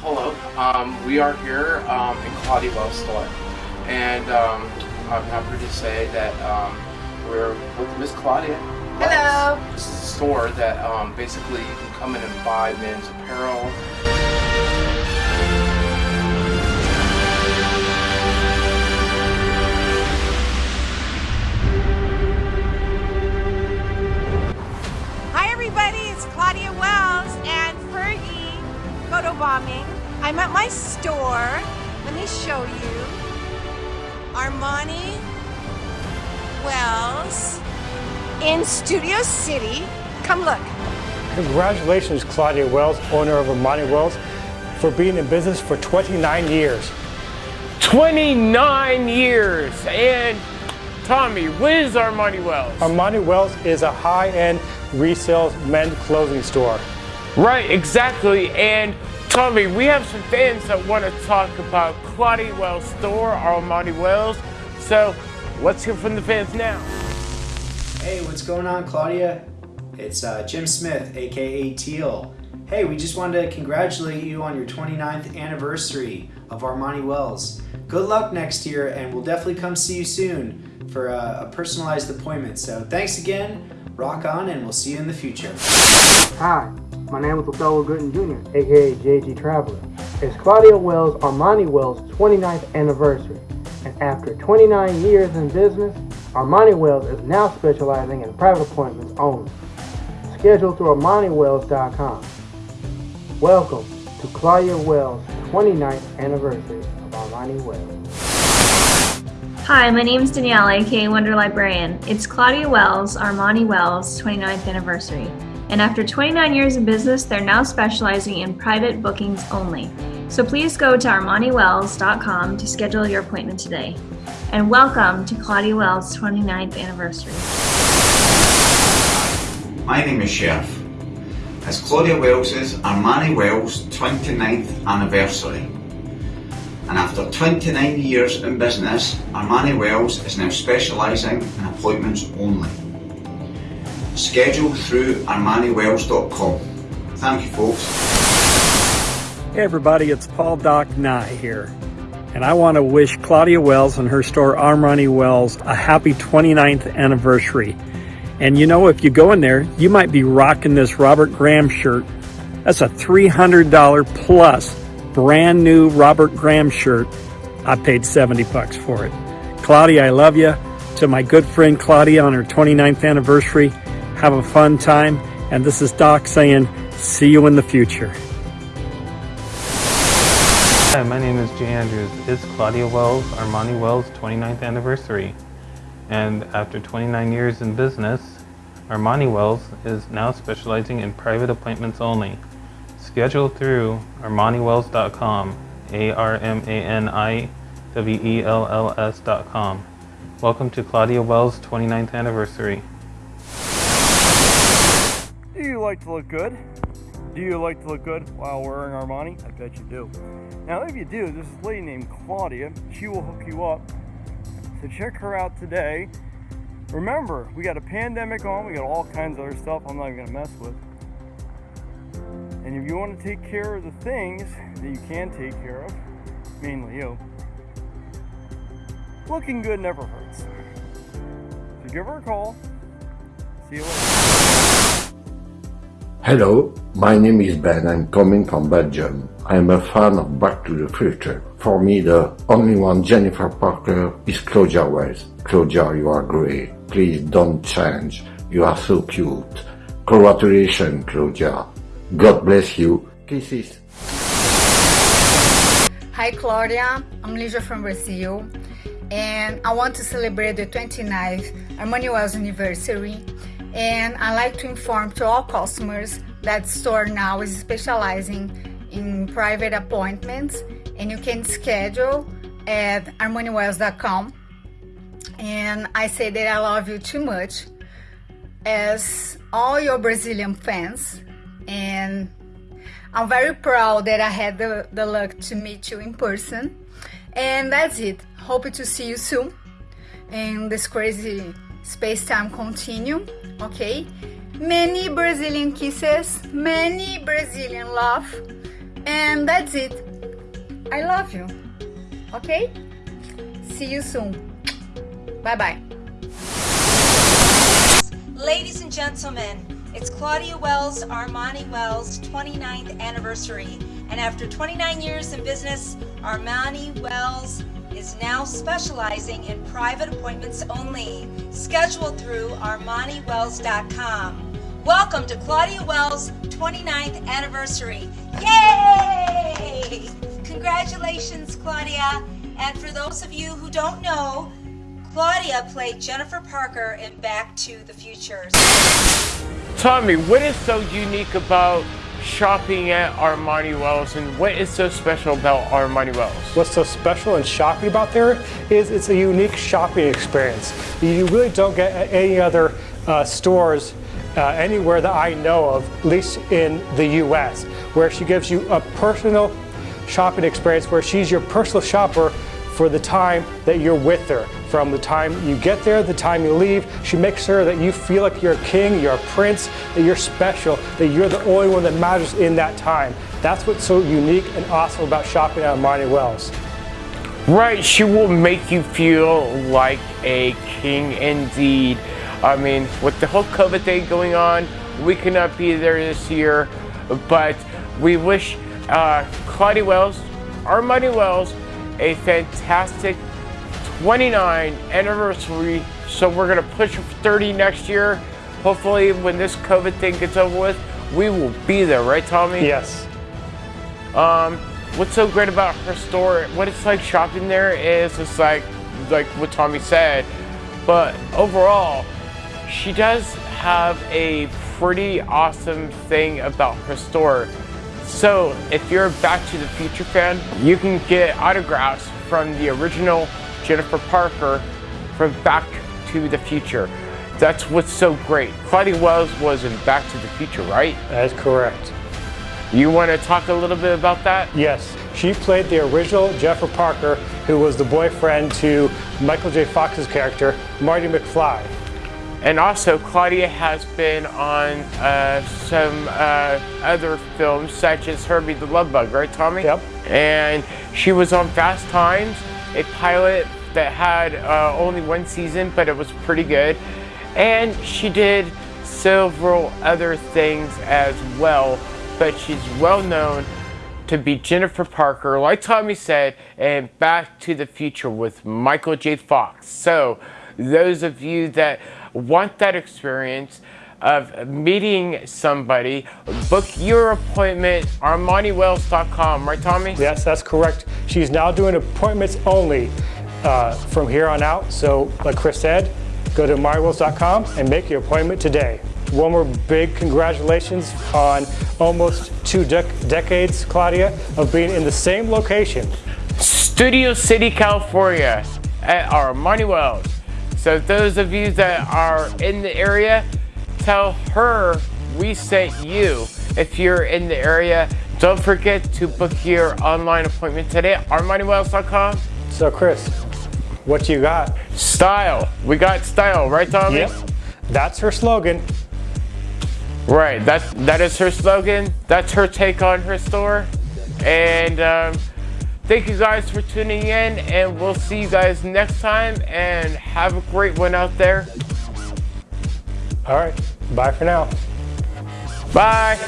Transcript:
hello. Um, we are here um, in Claudia Wells store, and um, I'm happy to say that um, we're with Miss Claudia. Hello. This is a store that um, basically you can come in and buy men's apparel. Armani Wells in Studio City. Come look. Congratulations, Claudia Wells, owner of Armani Wells, for being in business for 29 years. 29 years. And Tommy, what is Armani Wells? Armani Wells is a high-end resale men's clothing store. Right, exactly. And Tommy, we have some fans that want to talk about Claudia Wells store, Armani Wells. So let's hear from the fans now. Hey, what's going on, Claudia? It's uh, Jim Smith, aka Teal. Hey, we just wanted to congratulate you on your 29th anniversary of Armani Wells. Good luck next year, and we'll definitely come see you soon for a, a personalized appointment. So thanks again, rock on, and we'll see you in the future. Hi, my name is Othello Gooden Jr., aka JG Traveler. It's Claudia Wells' Armani Wells' 29th anniversary, and after 29 years in business, Armani Wells is now specializing in private appointments only. Schedule through ArmaniWells.com. Welcome to Claudia Wells' 29th anniversary of Armani Wells. Hi, my name is Danielle, aka Wonder Librarian. It's Claudia Wells, Armani Wells' 29th anniversary. And after 29 years in business, they're now specializing in private bookings only. So please go to ArmaniWells.com to schedule your appointment today. And welcome to Claudia Wells' 29th anniversary. My name is Sheriff. It's Claudia Wells' Armani Wells 29th anniversary. And after 29 years in business, Armani Wells is now specialising in appointments only. Schedule through ArmaniWells.com. Thank you folks. Hey everybody, it's Paul Doc Nye here. And I want to wish Claudia Wells and her store Armani Wells a happy 29th anniversary. And you know, if you go in there, you might be rocking this Robert Graham shirt. That's a $300 plus brand new Robert Graham shirt. I paid 70 bucks for it. Claudia, I love you. To my good friend Claudia on her 29th anniversary, have a fun time. And this is Doc saying, see you in the future. Hi, my name is Jay Andrews. It's Claudia Wells, Armani Wells' 29th anniversary. And after 29 years in business, Armani Wells is now specializing in private appointments only. Schedule through ArmaniWells.com, A-R-M-A-N-I-W-E-L-L-S.com. Welcome to Claudia Wells' 29th anniversary. Do you like to look good? Do you like to look good while wearing Armani? I bet you do. Now, if you do, there's this lady named Claudia. She will hook you up. So check her out today. Remember, we got a pandemic on. We got all kinds of other stuff I'm not even going to mess with. And if you want to take care of the things that you can take care of, mainly you, looking good never hurts. So give her a call. See you later. Hello, my name is Ben. I'm coming from Belgium. I'm a fan of Back to the Future. For me, the only one Jennifer Parker is Claudia Wells. Claudia, you are great. Please don't change. You are so cute. Congratulations, Claudia. God bless you. Kisses. Hi Claudia, I'm Lígia from Brazil and I want to celebrate the 29th Armani Wells anniversary and I like to inform to all customers that store now is specializing in private appointments. And you can schedule at armaniwells.com and I say that I love you too much as all your Brazilian fans. And I'm very proud that I had the, the luck to meet you in person. And that's it. Hope to see you soon. In this crazy space-time continuum okay many Brazilian kisses many Brazilian love And that's it. I love you. Okay? See you soon. Bye bye. Ladies and gentlemen, it's Claudia Wells, Armani Wells' 29th anniversary. And after 29 years in business, Armani Wells is now specializing in private appointments only, scheduled through ArmaniWells.com. Welcome to Claudia Wells' 29th anniversary. Yay! Congratulations, Claudia. And for those of you who don't know, Claudia played Jennifer Parker in Back to the Future. Tommy, what is so unique about shopping at Armani Wells and what is so special about Armani Wells? What's so special and shopping about there is it's a unique shopping experience. You really don't get any other uh, stores uh, anywhere that I know of, at least in the US, where she gives you a personal shopping experience where she's your personal shopper for the time that you're with her. From the time you get there, the time you leave, she makes sure that you feel like you're a king, you're a prince, that you're special, that you're the only one that matters in that time. That's what's so unique and awesome about shopping at Armani Wells. Right, she will make you feel like a king indeed. I mean, with the whole COVID thing going on, we cannot be there this year, but we wish uh, Claudia Wells, Armani Wells, a fantastic 29 anniversary. So we're gonna push for 30 next year. Hopefully when this COVID thing gets over with, we will be there, right Tommy? Yes. Um, what's so great about her store, what it's like shopping there is it's like, like what Tommy said, but overall, she does have a pretty awesome thing about her store. So if you're a Back to the Future fan, you can get autographs from the original Jennifer Parker from Back to the Future. That's what's so great. Claudia Wells was in Back to the Future, right? That is correct. You want to talk a little bit about that? Yes. She played the original Jennifer Parker, who was the boyfriend to Michael J. Fox's character, Marty McFly. And also, Claudia has been on uh, some uh, other films, such as Herbie the Love Bug, right, Tommy? Yep. And she was on Fast Times, a pilot that had uh, only one season, but it was pretty good. And she did several other things as well, but she's well known to be Jennifer Parker, like Tommy said, and Back to the Future with Michael J. Fox. So, those of you that want that experience of meeting somebody, book your appointment armaniwells.com, right Tommy? Yes, that's correct. She's now doing appointments only uh, from here on out. So like Chris said, go to armaniwells.com and make your appointment today. One more big congratulations on almost two dec decades, Claudia, of being in the same location. Studio City, California at Armani Wells. So those of you that are in the area, tell her we sent you. If you're in the area, don't forget to book your online appointment today at ArmaniWells.com. So Chris, what you got? Style. We got style, right Tommy? Yep. That's her slogan. Right, that, that is her slogan. That's her take on her store. And um, Thank you guys for tuning in, and we'll see you guys next time. And have a great one out there. All right. Bye for now. Bye.